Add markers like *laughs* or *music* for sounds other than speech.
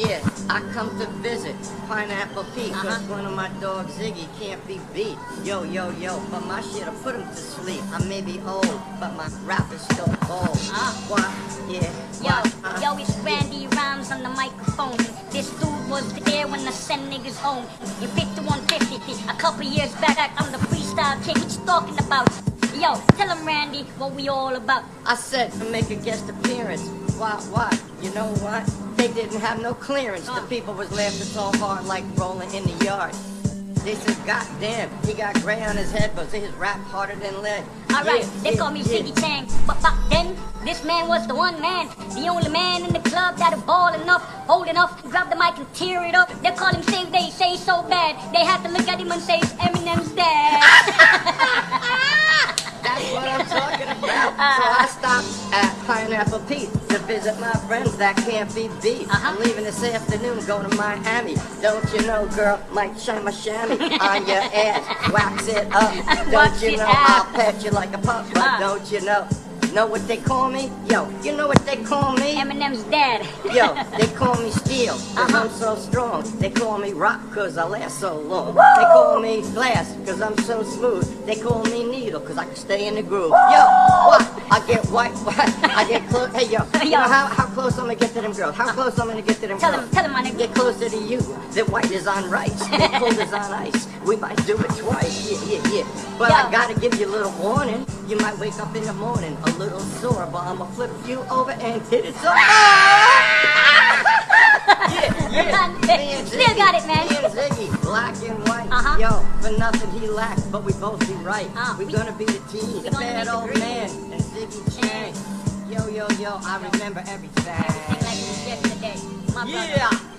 Yeah, I come to visit Pineapple Pete, cause Uh-huh. one of my dogs, Ziggy, can't be beat. Yo, yo, yo, but my shit'll put him to sleep. I may be old, but my rap is still bold. Uh. Why? Yeah. Yo, why? Uh, yo, it's Randy Rhymes on the microphone. This dude was there when I sent niggas home. In 5150, a couple years back, I'm the freestyle king. What you talking about? Yo, tell him, Randy, what we all about. I said to make a guest appearance. Why, why? You know what? They didn't have no clearance. The Uh. people was laughing so hard like rolling in the yard. They said, God damn, he got gray on his head, but his rap harder than lead. Alright, Yeah, they yeah, call me yeah. Ziggy Chang. But back then, this man was the one man, the only man in the club that'd ball enough, hold enough, grab the mic and tear it up. They call him Sing, they say so bad. They had to look at him and say it's Eminem's dad. That's what I'm talking about. So I stopped at Pineapple Pete to visit my friends that can't be beat. Uh-huh. I'm leaving this afternoon, going to Miami. Don't you know, girl, might shine my chamois *laughs* on your ass, wax it up. Don't you know. I'll pet you like a pup, but Uh. don't you know? Know what they call me? Yo, you know what they call me? Eminem's dad. Yo, *laughs* they call me steel, cause Uh-huh. I'm so strong. They call me rock, cause I last so long. They call me glass, cause I'm so smooth. They call me needle, cause I can stay in the groove. Yo, what? I get white, *laughs* I get close. Hey, yo, you know how, how close I'm gonna get to them girls? How close I'm gonna get to them Tell girls? him, tell him, my nigga. Get closer to you. The white is on rice. The *laughs* cold is on ice. We might do it twice. Yeah, yeah, yeah. But I gotta give you a little warning. You might wake up in the morning a little sore, but I'ma flip you over and hit it so *laughs* yeah, yeah. Me and Still Ziggy, got it, man. Me and Ziggy, black and white. Uh-huh. Yo, for nothing he lacks, but we both be right. Uh, we we- gonna be the team. The bad old dream. man and Ziggy Chang. Yo, yo, yo, I remember everything. Like it was yesterday. My. Yeah. Yeah.